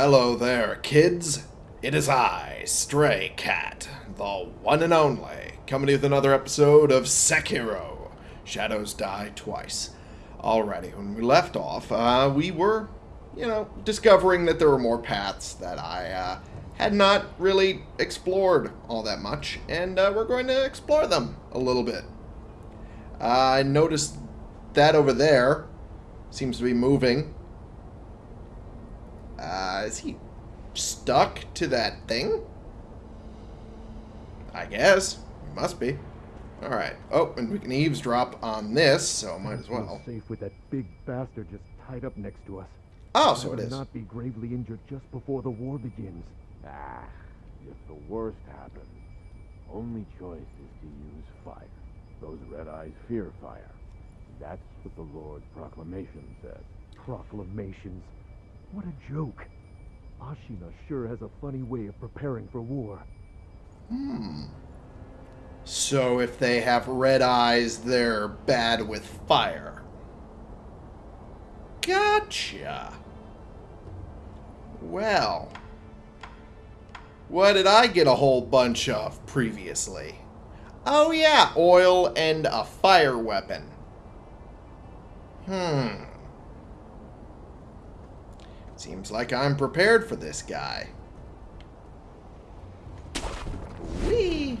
Hello there, kids. It is I, Stray Cat, the one and only, coming with another episode of Sekiro. Shadows Die Twice. Alrighty, when we left off, uh, we were, you know, discovering that there were more paths that I uh, had not really explored all that much, and uh, we're going to explore them a little bit. I noticed that over there seems to be moving. Uh, is he stuck to that thing? I guess. He must be. Alright. Oh, and we can eavesdrop on this, so might as well. Safe with that big bastard just tied up next to us. Oh, so it Better. Not be gravely injured just before the war begins. Ah, if the worst happens, only choice is to use fire. Those red eyes fear fire. That's what the Lord's proclamation said. Proclamations. What a joke. Ashina sure has a funny way of preparing for war. Hmm. So if they have red eyes, they're bad with fire. Gotcha. Well. What did I get a whole bunch of previously? Oh yeah, oil and a fire weapon. Hmm. Seems like I'm prepared for this guy. Whee!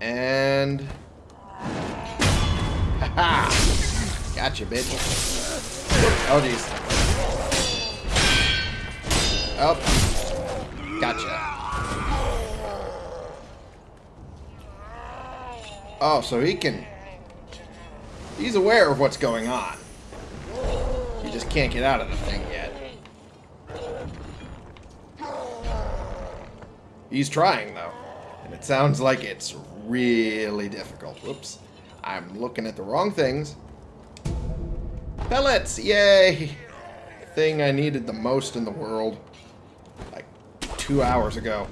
And... Haha! Gotcha, bitch. Oh, jeez. Oh. Gotcha. Oh, so he can... He's aware of what's going on. Just can't get out of the thing yet. He's trying, though. And it sounds like it's really difficult. Whoops. I'm looking at the wrong things. Pellets! Yay! Thing I needed the most in the world. Like, two hours ago.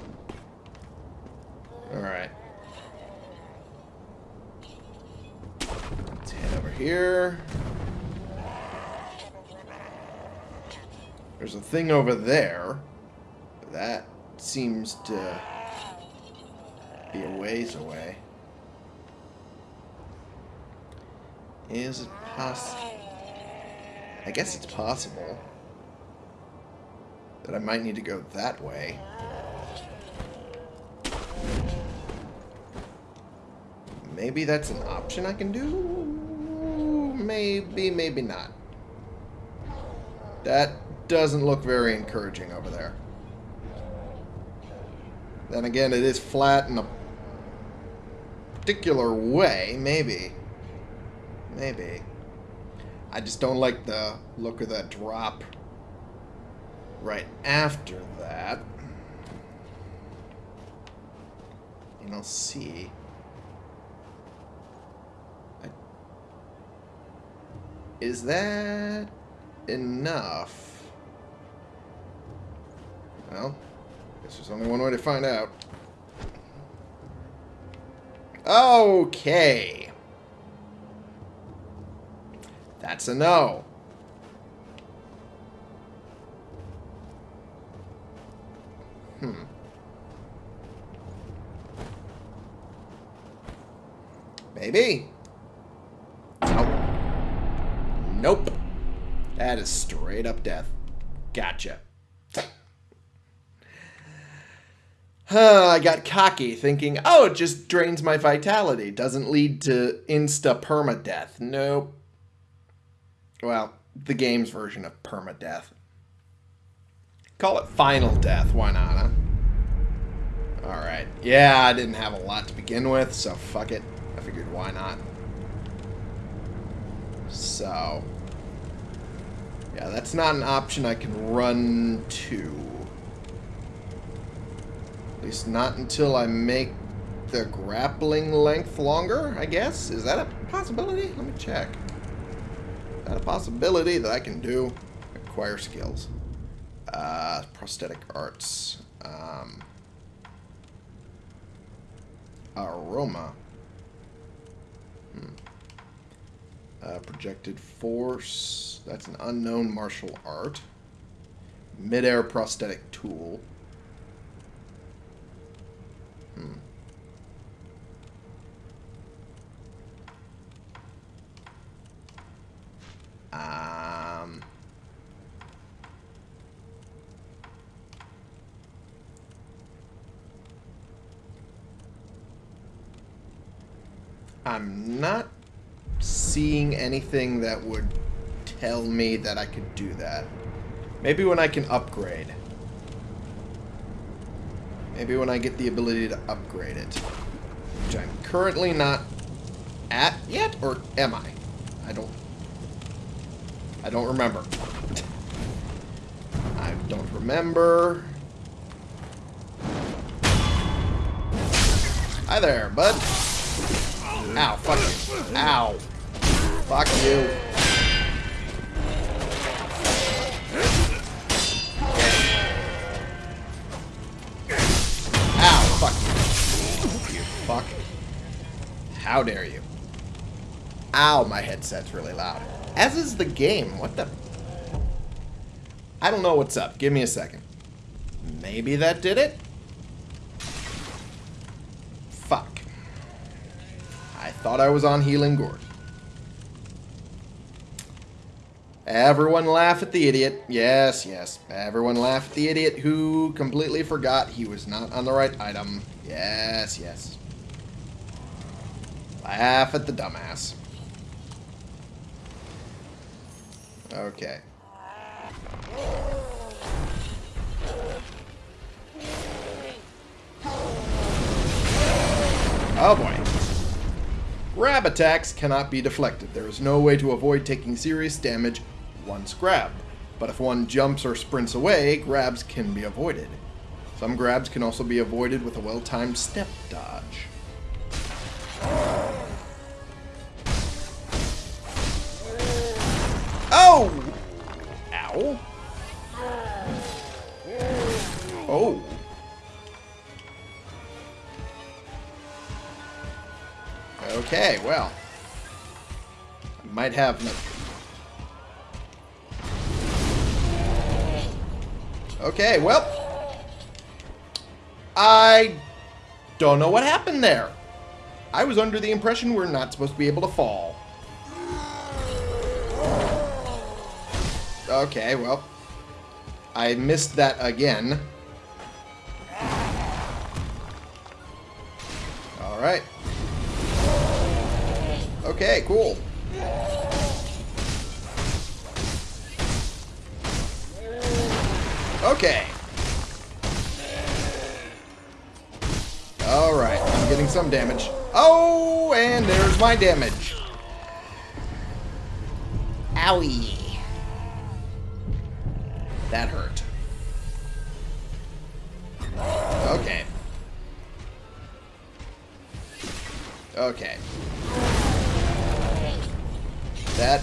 Alright. Let's head over here. There's a thing over there. That seems to be a ways away. Is it possible? I guess it's possible that I might need to go that way. Maybe that's an option I can do? Maybe, maybe not. That doesn't look very encouraging over there. Then again, it is flat in a particular way. Maybe. Maybe. I just don't like the look of that drop right after that. And I'll see. Is that enough? Well, guess there's only one way to find out. Okay. That's a no. Hmm. Maybe. Nope. Nope. That is straight up death. Gotcha. Huh, I got cocky thinking, oh, it just drains my vitality. Doesn't lead to insta permadeath. Nope. Well, the game's version of permadeath. Call it final death, why not, huh? Alright. Yeah, I didn't have a lot to begin with, so fuck it. I figured why not. So. Yeah, that's not an option I can run to. Least not until I make the grappling length longer, I guess? Is that a possibility? Let me check. Is that a possibility that I can do? Acquire skills. Uh, prosthetic arts. Um, aroma. Hmm. Uh, projected force. That's an unknown martial art. Midair prosthetic tool. Um... I'm not seeing anything that would tell me that I could do that. Maybe when I can upgrade. Maybe when I get the ability to upgrade it. Which I'm currently not at yet, or am I? I don't... I don't remember. I don't remember. Hi there, bud. Ow, fuck you. Ow. Fuck you. How dare you. Ow, my headset's really loud. As is the game. What the... I don't know what's up. Give me a second. Maybe that did it? Fuck. I thought I was on Healing Gourd. Everyone laugh at the idiot. Yes, yes. Everyone laugh at the idiot who completely forgot he was not on the right item. Yes, yes. Laugh at the dumbass. Okay. Oh boy. Grab attacks cannot be deflected. There is no way to avoid taking serious damage once grabbed. But if one jumps or sprints away, grabs can be avoided. Some grabs can also be avoided with a well-timed step dodge. Okay, well. I might have... No okay, well. I don't know what happened there. I was under the impression we're not supposed to be able to fall. Okay, well. I missed that again. Alright. Okay, cool. Okay. Alright, I'm getting some damage. Oh, and there's my damage. Owie.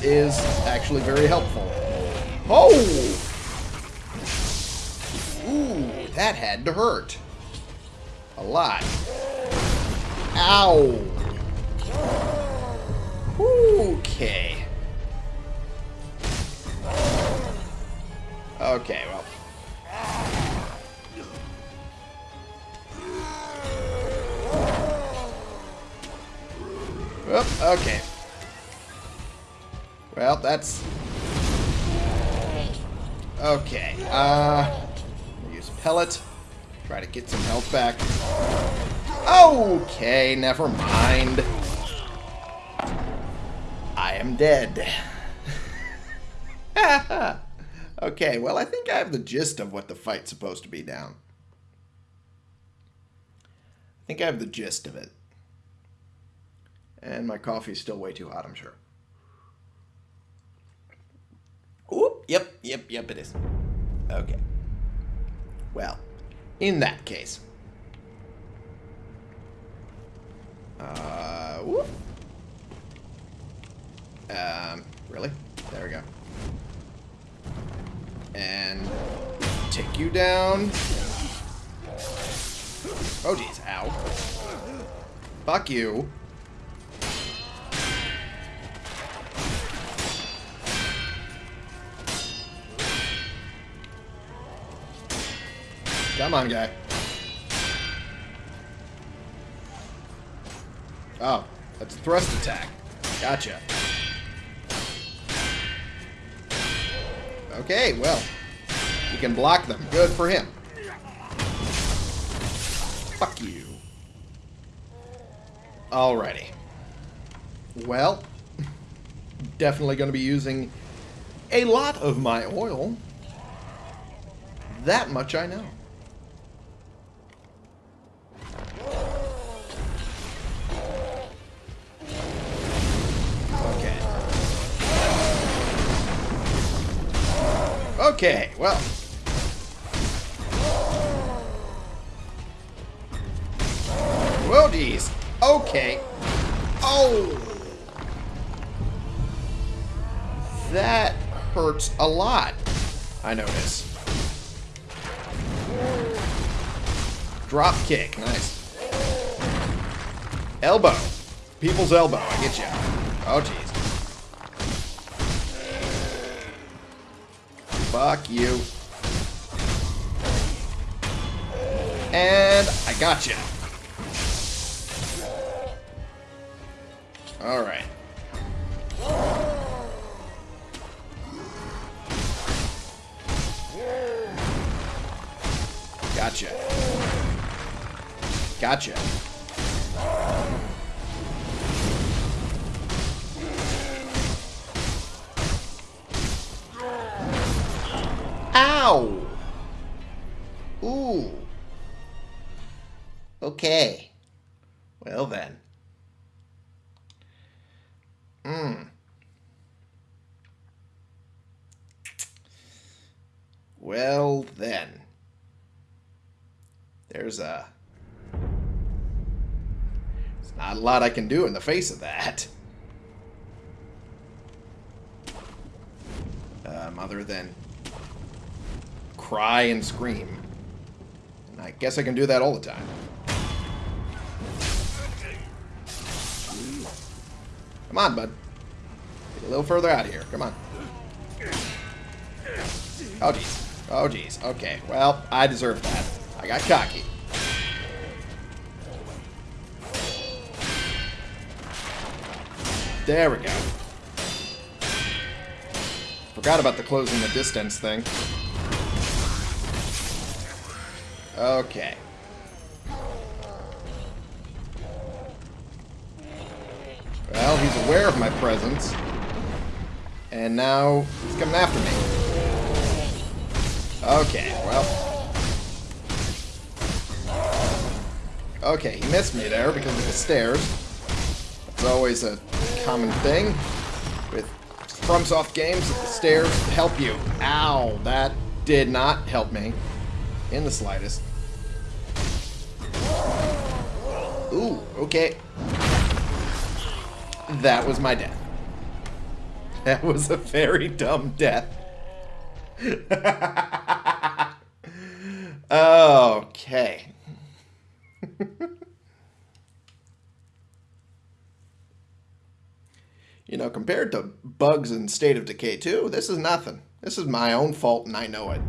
Is actually very helpful. Oh! Ooh, that had to hurt. A lot. Ow! Okay. Okay, well. Oop, okay. Well, that's... Okay, uh... Use pellet. Try to get some health back. Okay, never mind. I am dead. okay, well, I think I have the gist of what the fight's supposed to be down. I think I have the gist of it. And my coffee's still way too hot, I'm sure. Yep, yep, yep, it is. Okay. Well, in that case. Uh, whoop. Um, really? There we go. And take you down. Oh, jeez. Ow. Fuck you. Come on, guy. Oh, that's a thrust attack. Gotcha. Okay, well, you can block them. Good for him. Fuck you. Alrighty. Well, definitely going to be using a lot of my oil. That much I know. Okay, well. Whoa, geez. Okay. Oh! That hurts a lot, I notice. Drop kick, nice. Elbow. People's elbow, I get you. Oh, jeez. Fuck you. And I got you. All right. Gotcha. Gotcha. Ow! Ooh. Okay. Well then. Hmm. Well then. There's a... There's not a lot I can do in the face of that. Um, other than cry and scream. And I guess I can do that all the time. Come on, bud. Get a little further out of here. Come on. Oh, jeez. Oh, jeez. Okay. Well, I deserve that. I got cocky. There we go. Forgot about the closing the distance thing. Okay. Well, he's aware of my presence. And now he's coming after me. Okay, well. Okay, he missed me there because of the stairs. It's always a common thing with FromSoft games that the stairs help you. Ow, that did not help me in the slightest. Ooh, okay. That was my death. That was a very dumb death. okay. you know, compared to bugs in State of Decay 2, this is nothing. This is my own fault and I know it.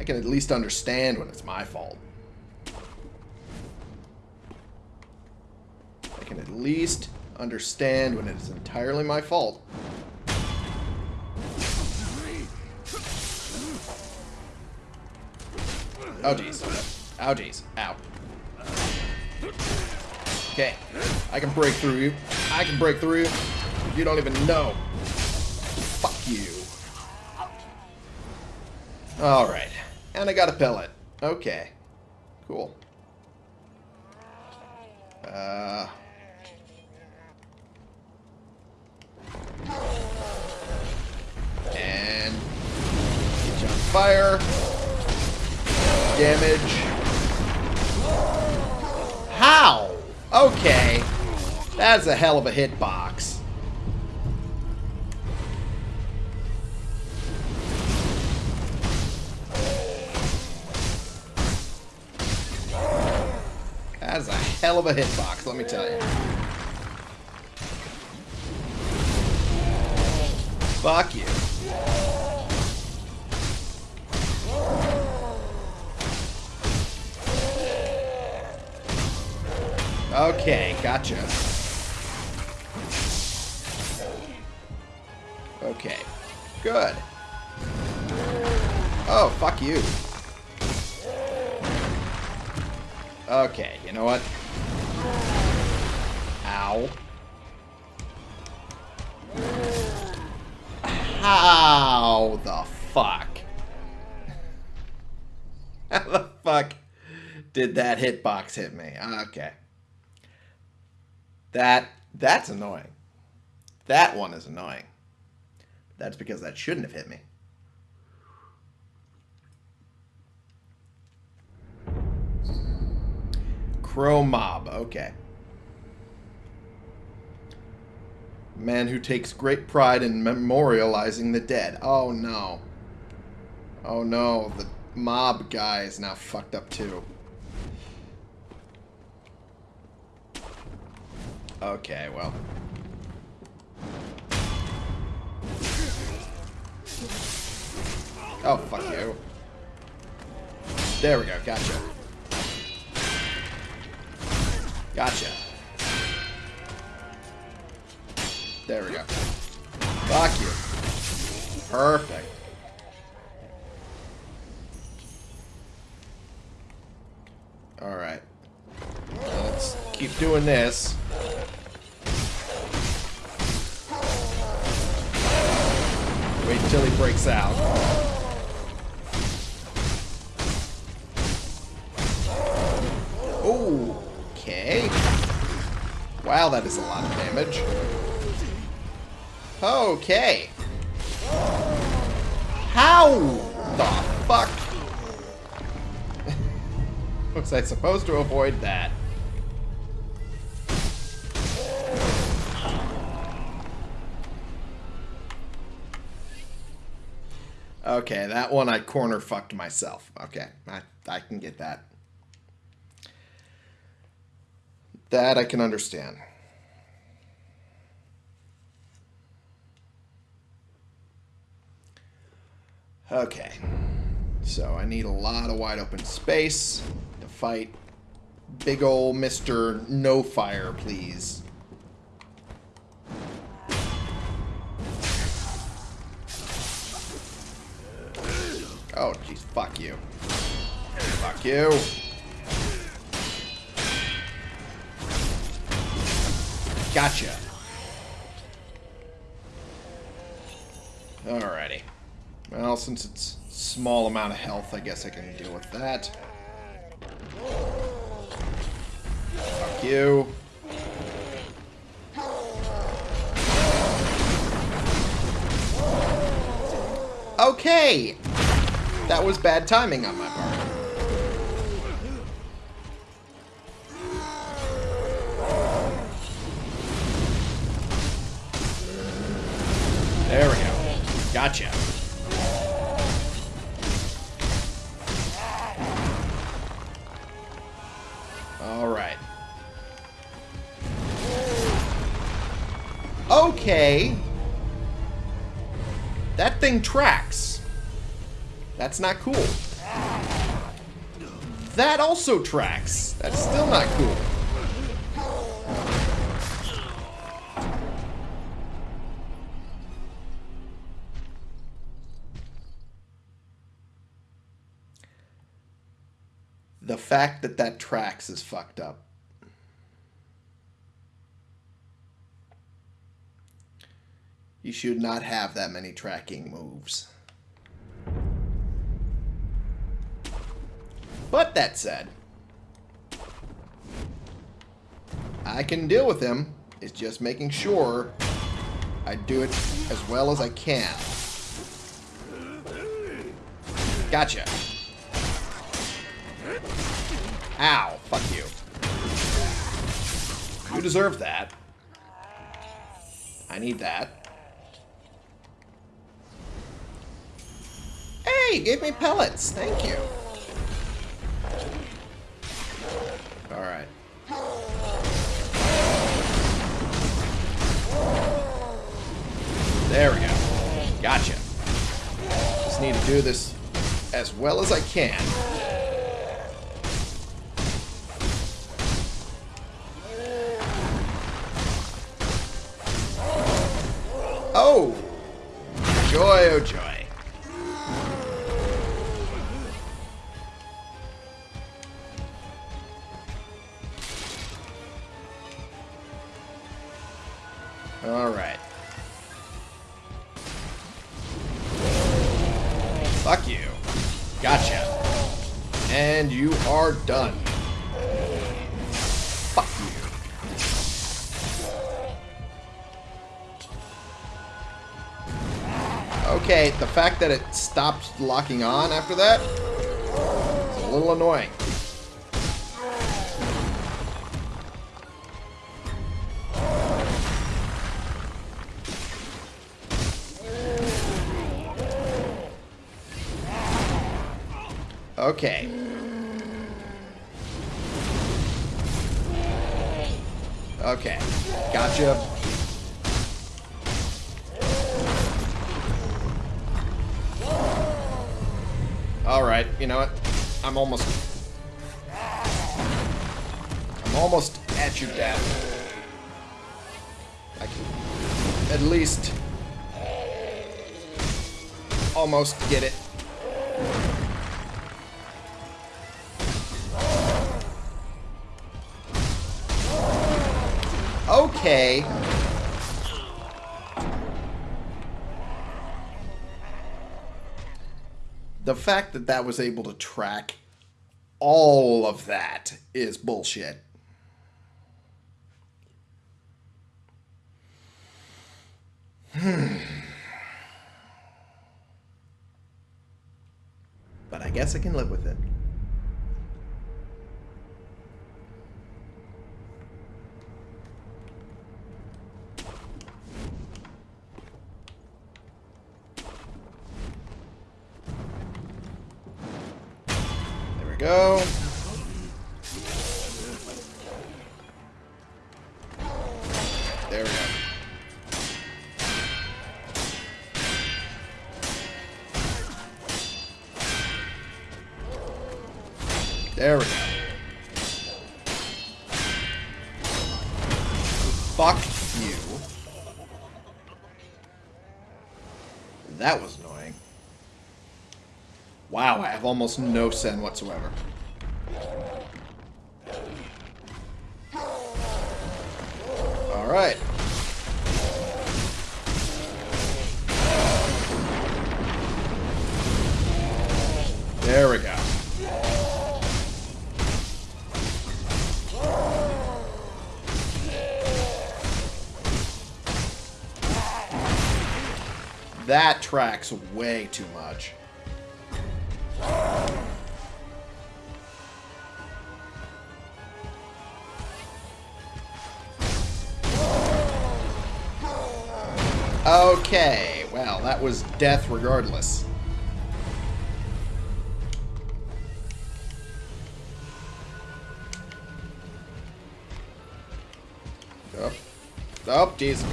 I can at least understand when it's my fault. I can at least understand when it's entirely my fault. Oh, jeez. Oh, jeez. Ow. Okay. I can break through you. I can break through you. You don't even know. Fuck you. Alright. And I got a pellet. Okay. Cool. Uh... And... Get you on fire. Damage. How? Okay. That's a hell of a hitbox. That is a hell of a hitbox, let me tell you. Fuck you. Okay, gotcha. Okay, good. Oh, fuck you. Okay, you know what? Ow. How the fuck? How the fuck did that hitbox hit me? Okay. That that's annoying. That one is annoying. That's because that shouldn't have hit me. Crow Mob, okay. Man who takes great pride in memorializing the dead. Oh no. Oh no, the mob guy is now fucked up too. Okay, well. Oh, fuck you. There we go, gotcha. Gotcha. There we go. Fuck you. Perfect. Alright. Let's keep doing this. Wait till he breaks out. Oh. Wow, that is a lot of damage. Okay. How the fuck was I supposed to avoid that? Okay, that one I corner fucked myself. Okay, I, I can get that. That I can understand. Okay. So I need a lot of wide open space to fight big ol' Mr. No Fire, please. Oh, jeez, fuck you. Fuck you. Gotcha. Alrighty. Well, since it's small amount of health, I guess I can deal with that. Fuck you. Okay! That was bad timing on my part. Thing tracks. That's not cool. That also tracks. That's still not cool. The fact that that tracks is fucked up. You should not have that many tracking moves. But that said, I can deal with him. It's just making sure I do it as well as I can. Gotcha. Ow. Fuck you. You deserve that. I need that. Hey, give gave me pellets. Thank you. Alright. There we go. Gotcha. Just need to do this as well as I can. Oh! Joy, oh joy. Okay, the fact that it stopped locking on after that is a little annoying. Okay. Okay. Gotcha. You know what? I'm almost... I'm almost at you, Dad. I can at least... Almost get it. Okay. Fact that that was able to track all of that is bullshit. But I guess I can live with it. Almost no sen whatsoever. Alright. There we go. That tracks way too much. Okay, well, that was death regardless. Oh, oh, jeez.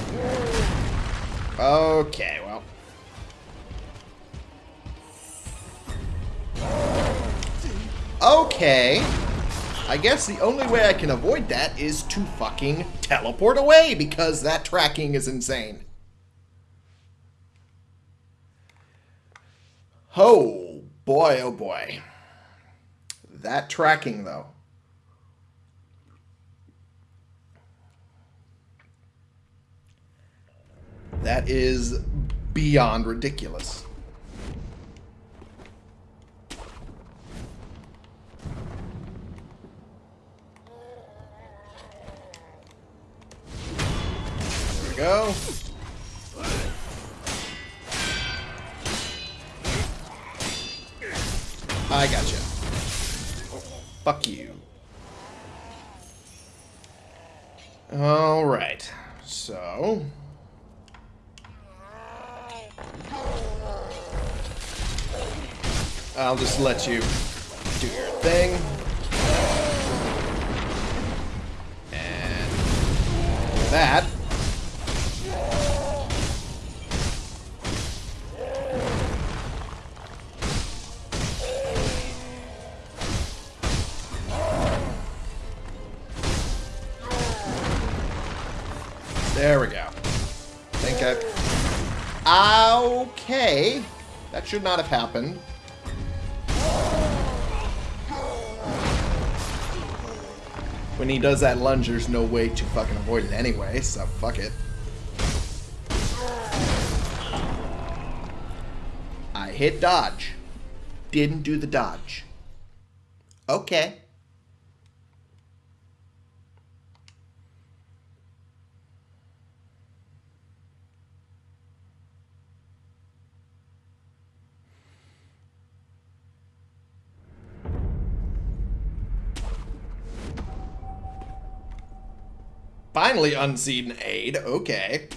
Okay, well. Okay. I guess the only way I can avoid that is to fucking teleport away because that tracking is insane. Oh, boy, oh boy. That tracking, though. That is beyond ridiculous. There we go. Fuck you. Alright. So... I'll just let you do your thing. And that. Okay. That should not have happened. When he does that lunge, there's no way to fucking avoid it anyway, so fuck it. I hit dodge. Didn't do the dodge. Okay. Finally unseen aid. Okay.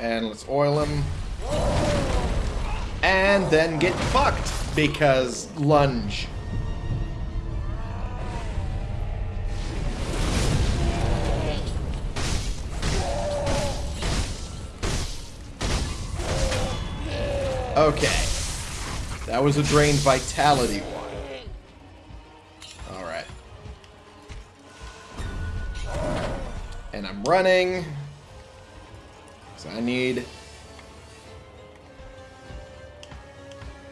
And let's oil him. And then get fucked because lunge. Okay. That was a drained vitality one. Alright. And I'm running. So I need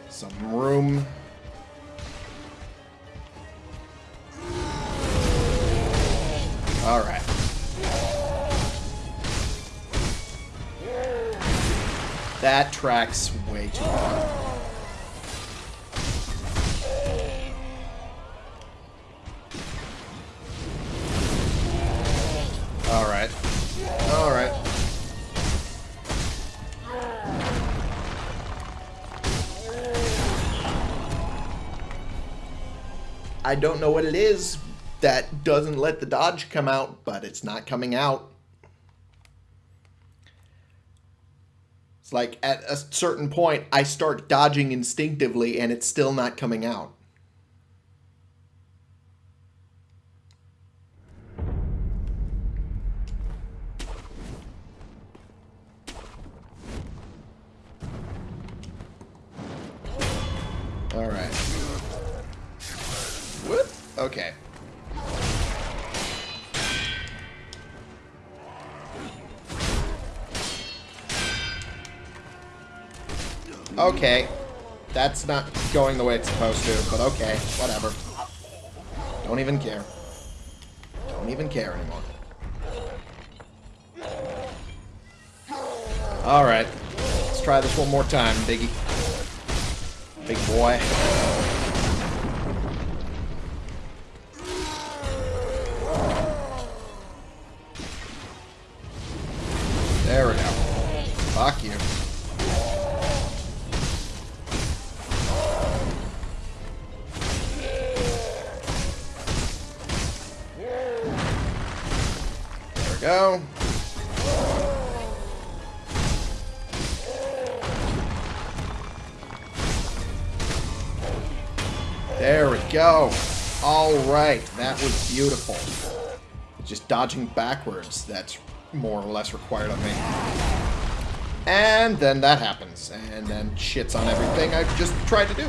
some room. Alright. That tracks way too far. Alright. Alright. I don't know what it is that doesn't let the dodge come out, but it's not coming out. It's like at a certain point, I start dodging instinctively and it's still not coming out. Okay. Okay. That's not going the way it's supposed to, but okay. Whatever. Don't even care. Don't even care anymore. Alright. Let's try this one more time, Biggie. Big boy. There we go. All right, that was beautiful. Just dodging backwards, that's more or less required of me. And then that happens, and then shits on everything I've just tried to do.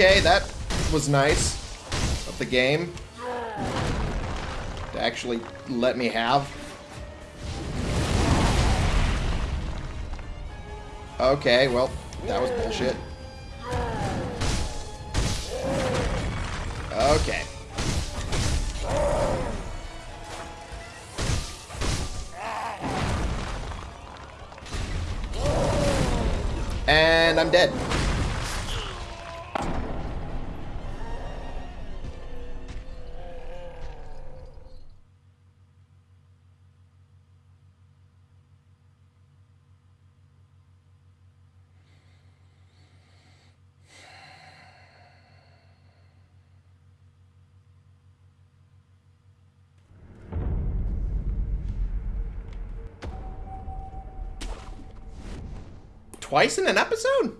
Okay, that was nice of the game to actually let me have. Okay, well, that was bullshit. Twice in an episode?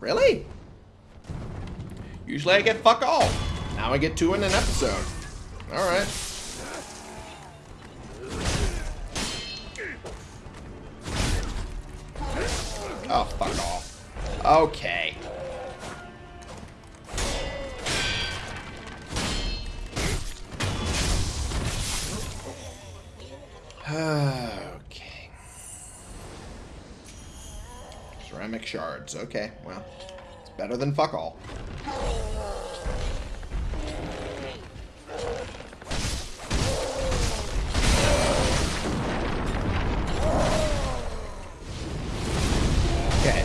Really? Usually I get fuck all. Now I get two in an episode. Alright. Oh, fuck off. Okay. Okay, well, it's better than fuck all. Okay.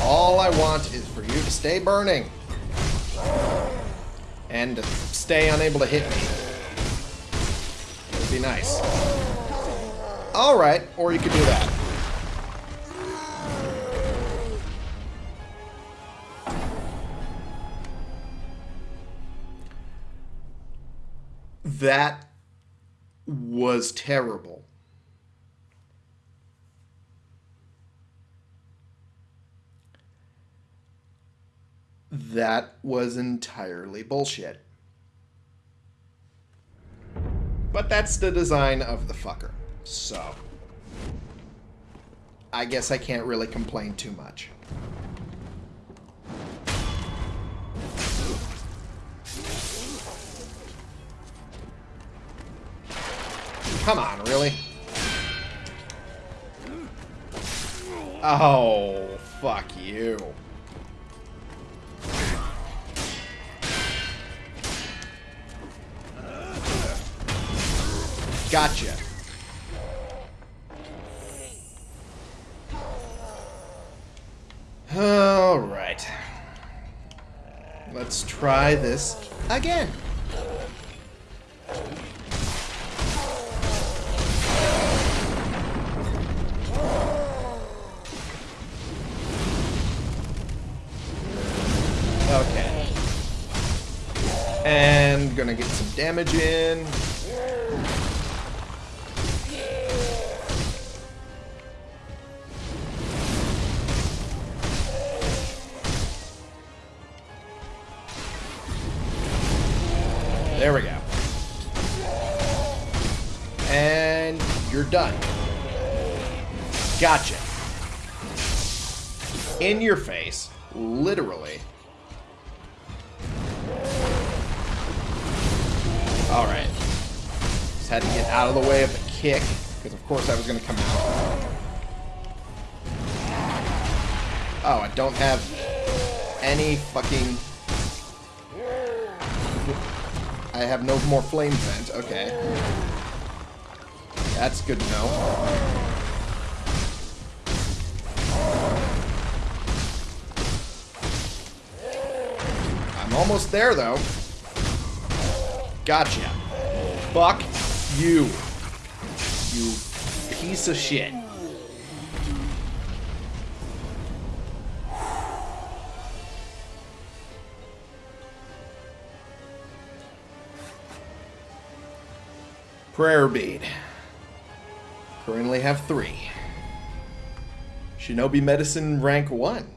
All I want is for you to stay burning. And to stay unable to hit me. It would be nice. Alright, or you could do that. That was terrible. That was entirely bullshit. But that's the design of the fucker. So. I guess I can't really complain too much. Come on, really? Oh, fuck you. Gotcha. Alright. Let's try this again. Gonna get some damage in. There we go. And you're done. Gotcha. In your face. Literally. Kick, because of course I was going to come out. Oh, I don't have any fucking... I have no more flame vent. Okay. That's good to know. I'm almost there, though. Gotcha. Fuck you. You piece of shit. Prayer bead. Currently have three. Shinobi medicine rank one.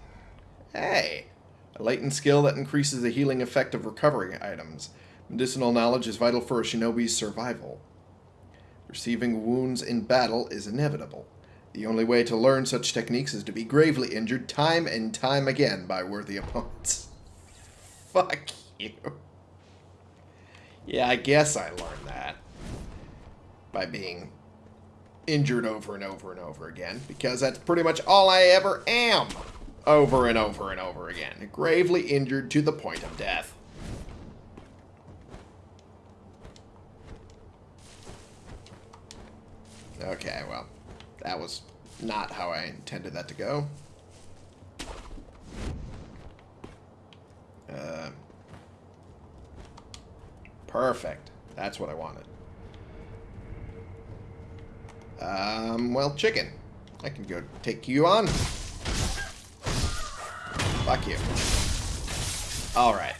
Hey, a latent skill that increases the healing effect of recovering items. Medicinal knowledge is vital for a shinobi's survival. Receiving wounds in battle is inevitable. The only way to learn such techniques is to be gravely injured time and time again by worthy opponents. Fuck you. Yeah, I guess I learned that by being injured over and over and over again, because that's pretty much all I ever am over and over and over again. Gravely injured to the point of death. Okay, well, that was not how I intended that to go. Uh, perfect. That's what I wanted. Um, well, chicken. I can go take you on. Fuck you. Alright.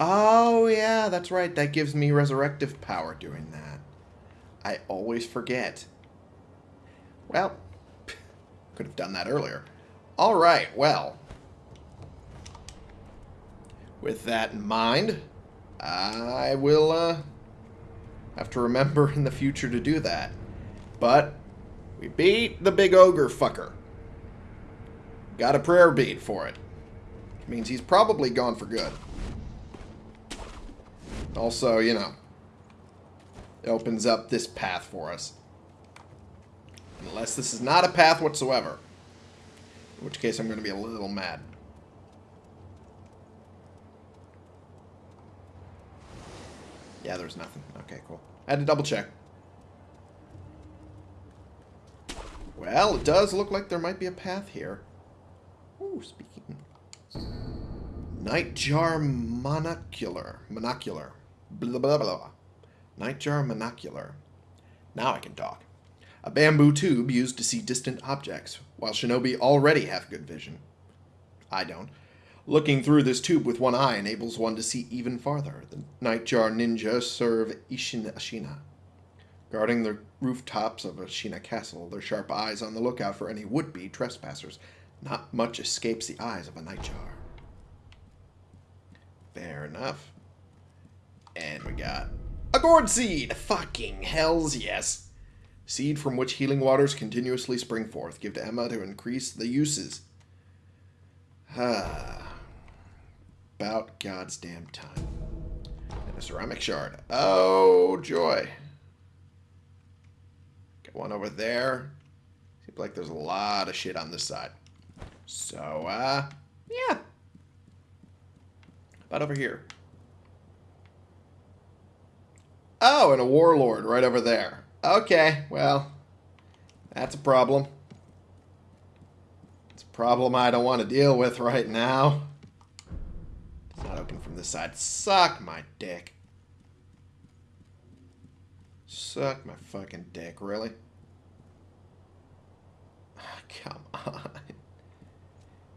Oh, yeah, that's right. That gives me resurrective power doing that. I always forget. Well, could have done that earlier. Alright, well. With that in mind, I will, uh, have to remember in the future to do that. But we beat the big ogre fucker. Got a prayer bead for it. Which means he's probably gone for good. Also, you know, opens up this path for us. Unless this is not a path whatsoever. In which case I'm going to be a little mad. Yeah, there's nothing. Okay, cool. I had to double check. Well, it does look like there might be a path here. Ooh, speaking. Nightjar monocular. Monocular. Blah, blah, blah. Nightjar monocular. Now I can talk. A bamboo tube used to see distant objects, while shinobi already have good vision. I don't. Looking through this tube with one eye enables one to see even farther. The Nightjar Ninja serve Isshin Ashina. Guarding the rooftops of Ashina Castle, their sharp eyes on the lookout for any would-be trespassers. Not much escapes the eyes of a Nightjar. Fair enough. And we got a gourd seed! Fucking hells yes! Seed from which healing waters continuously spring forth. Give to Emma to increase the uses. Ah. About God's damn time. And a ceramic shard. Oh, joy. Got one over there. Seems like there's a lot of shit on this side. So, uh, yeah. About over here. Oh, and a warlord right over there. Okay, well, that's a problem. It's a problem I don't want to deal with right now. It's not open from this side. Suck my dick. Suck my fucking dick, really? Ah, come on.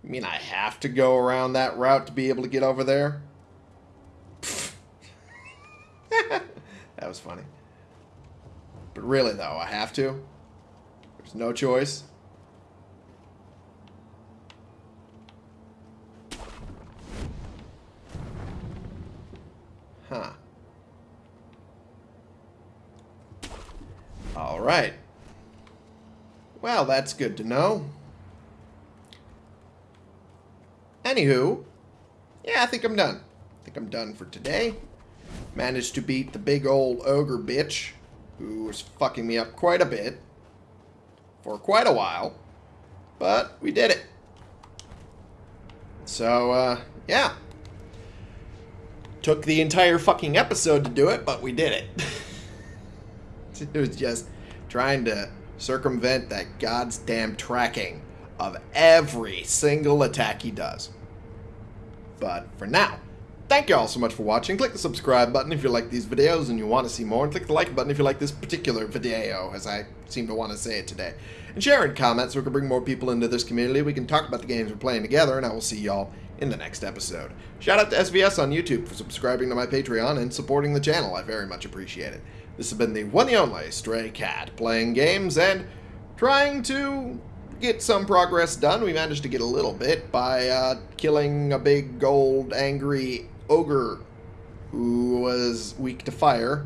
You mean I have to go around that route to be able to get over there? That was funny. But really, though, I have to. There's no choice. Huh. All right. Well, that's good to know. Anywho, yeah, I think I'm done. I think I'm done for today. Managed to beat the big old ogre bitch who was fucking me up quite a bit for quite a while, but we did it. So, uh, yeah. Took the entire fucking episode to do it, but we did it. it was just trying to circumvent that god's damn tracking of every single attack he does. But for now, Thank you all so much for watching. Click the subscribe button if you like these videos and you want to see more. And click the like button if you like this particular video, as I seem to want to say it today. And share and comment so we can bring more people into this community. We can talk about the games we're playing together, and I will see y'all in the next episode. Shout out to SVS on YouTube for subscribing to my Patreon and supporting the channel. I very much appreciate it. This has been the one and only Stray Cat, playing games and trying to get some progress done. We managed to get a little bit by uh, killing a big, old, angry ogre who was weak to fire.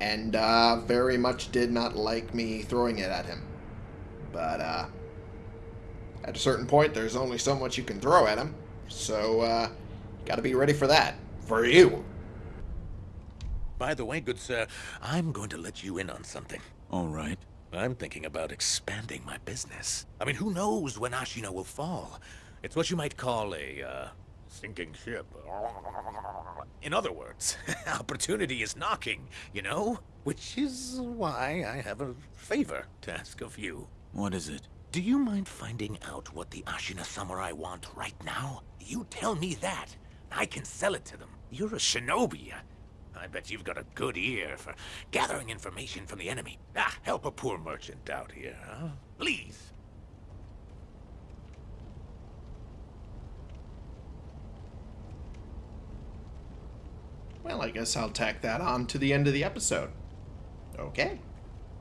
and uh, very much did not like me throwing it at him. But uh, at a certain point, there's only so much you can throw at him, so uh, got to be ready for that. For you. By the way, good sir, I'm going to let you in on something. All right. I'm thinking about expanding my business. I mean, who knows when Ashina will fall? It's what you might call a, uh, sinking ship. In other words, opportunity is knocking, you know? Which is why I have a favor to ask of you. What is it? Do you mind finding out what the Ashina Samurai want right now? You tell me that. I can sell it to them. You're a shinobi. I bet you've got a good ear for gathering information from the enemy. Ah, help a poor merchant out here, huh? Please. Well, I guess I'll tack that on to the end of the episode. Okay.